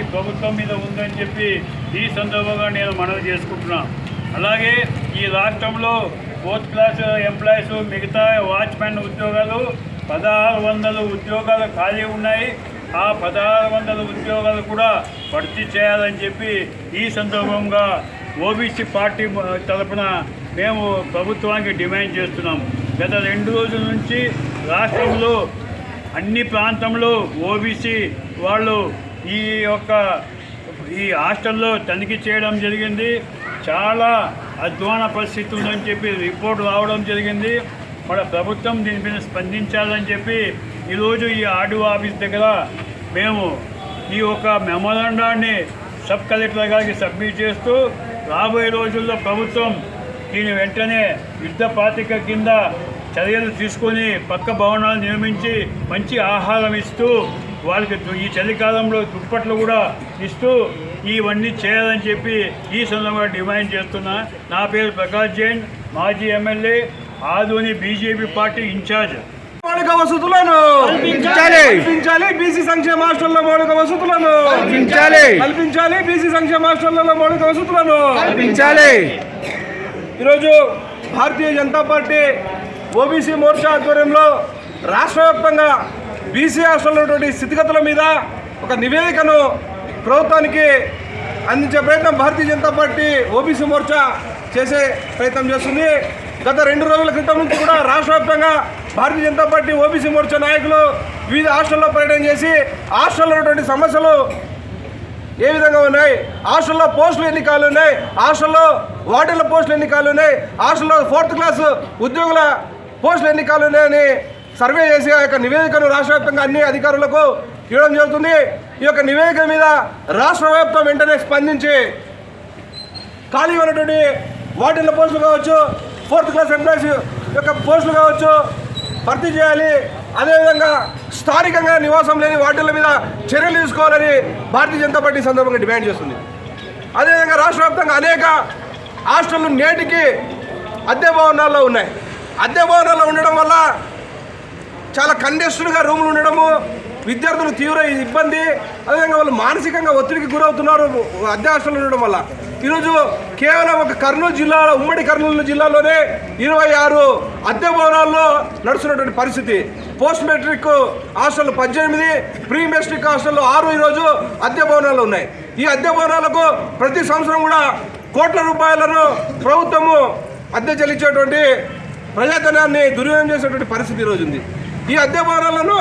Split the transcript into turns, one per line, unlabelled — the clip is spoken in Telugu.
ఈ ప్రభుత్వం మీద ఉందని చెప్పి ఈ సందర్భంగా నేను మనవి చేసుకుంటున్నాను అలాగే ఈ రాష్ట్రంలో ఫోర్త్ క్లాస్ ఎంప్లాయీస్ మిగతా వాచ్మెన్ ఉద్యోగాలు పదహారు వందల ఉద్యోగాలు ఖాళీ ఉన్నాయి. ఆ పదహారు వందల ఉద్యోగాలు కూడా భర్తీ చేయాలని చెప్పి ఈ సందర్భంగా ఓబీసీ పార్టీ తరఫున మేము ప్రభుత్వానికి డిమాండ్ చేస్తున్నాం. గత రెండు రోజుల నుంచి రాష్ట్రంలో అన్ని ప్రాంతంలో ఓబీసీ వాళ్ళు ఈ యొక్క ఈ హాస్టల్లో తనిఖీ చేయడం జరిగింది. చాలా అధ్వాన పరిస్థితి ఉందని చెప్పి రిపోర్ట్ రావడం జరిగింది. మన ప్రభుత్వం దీని మీద స్పందించాలని చెప్పి ఈరోజు ఈ ఆర్డీఓ ఆఫీస్ దగ్గర మేము ఈ యొక్క మెమోరాండాన్ని సబ్ కలెక్టర్ గారికి సబ్మిట్ చేస్తూ రాబోయే రోజుల్లో ప్రభుత్వం దీని వెంటనే యుద్ధ పాతిక కింద చర్యలు తీసుకొని పక్క భవనాలు నిర్మించి మంచి ఆహారం ఇస్తూ వాళ్ళకి ఈ చలికాలంలో దుప్పట్లు కూడా ఇస్తూ ఇవన్నీ చేయాలని చెప్పి ఈ సందర్భంగా డిమాండ్ చేస్తున్నా. నా పేరు ప్రకాష్ జైన్ మాజీ MLA Adoni BJP party in charge.
మౌలిక వసతులను
కల్పించాలి.
కల్పించాలి బీసీ సంక్షేమ హాస్టల్లో మౌలిక వసతులను.
కల్పించాలి.
కల్పించాలి బీసీ సంక్షేమ హాస్టల్లో మౌలిక వసతులను.
కల్పించాలి.
ఈరోజు భారతీయ జనతా పార్టీ ఓబీసీ మోర్చా ఆధ్వర్యంలో రాష్ట్ర వ్యాప్తంగా బీసీ హాస్టల్ ఉన్నటువంటి స్థితిగతుల మీద ఒక నివేదికను ప్రభుత్వానికి అందించే ప్రయత్నం భారతీయ జనతా పార్టీ ఓబీసీ మోర్చా చేసే ప్రయత్నం చేస్తుంది. గత రెండు రోజుల క్రితం నుంచి కూడా రాష్ట్ర వ్యాప్తంగా భారతీయ జనతా పార్టీ ఓబీసీ మోర్చా నాయకులు వివిధ హాస్టల్లో పర్యటన చేసి హాస్టల్లో ఉన్నటువంటి సమస్యలు ఏ విధంగా ఉన్నాయి? హాస్టల్లో పోస్టులు ఎన్ని కాలు ఉన్నాయి. హాస్టల్లో వార్డుల పోస్టులు ఎన్ని కాలు ఉన్నాయి. హాస్టల్లో ఫోర్త్ క్లాస్ ఉద్యోగుల పోస్టులు ఎన్ని కాలు ఉన్నాయని సర్వే చేసి ఆ యొక్క నివేదికను రాష్ట్ర వ్యాప్తంగా అన్ని అధికారులకు ఇవ్వడం జరుగుతుంది. ఈ యొక్క నివేదిక మీద రాష్ట్ర వ్యాప్తం వెంటనే స్పందించి ఖాళీ ఉన్నటువంటి వార్డెన్ల పోస్టులు కావచ్చు ఫోర్త్ క్లాస్ ఎంప్లాయీస్ యొక్క పోస్టులు కావచ్చు భర్తీ చేయాలి. అదేవిధంగా స్థానికంగా నివాసం లేని వార్డుల మీద చర్యలు తీసుకోవాలని భారతీయ జనతా పార్టీ సందర్భంగా డిమాండ్ చేస్తుంది. అదేవిధంగా రాష్ట్ర వ్యాప్తంగా అనేక హాస్టళ్ళు నేటికి అద్దె భవనాల్లో ఉన్నాయి. అద్దె భవనాల్లో ఉండడం వల్ల చాలా కండెస్టెడ్గా రూములు ఉండడము విద్యార్థులు తీవ్ర ఇబ్బంది అదేవిధంగా వాళ్ళు మానసికంగా ఒత్తిడికి గురవుతున్నారు అద్దె ఉండడం వల్ల. ఈరోజు కేవలం ఒక కర్నూలు జిల్లాలో ఉమ్మడి కర్నూలు జిల్లాలోనే ఇరవై ఆరు అద్దె భవనాల్లో నడుస్తున్నటువంటి పరిస్థితి. పోస్ట్ మెట్రిక్ హాస్టల్ పద్దెనిమిది ప్రీ మెట్రిక్ హాస్టల్లో ఆరు ఈరోజు అద్దె భవనాలు ఉన్నాయి. ఈ అద్దె భవనాలకు ప్రతి సంవత్సరం కూడా కోట్ల రూపాయలను ప్రభుత్వము అద్దె చెల్లించేటువంటి ప్రజాధనాన్ని దుర్వినియోగం చేసేటువంటి పరిస్థితి ఈరోజు ఉంది. ఈ అద్దె భవనాలను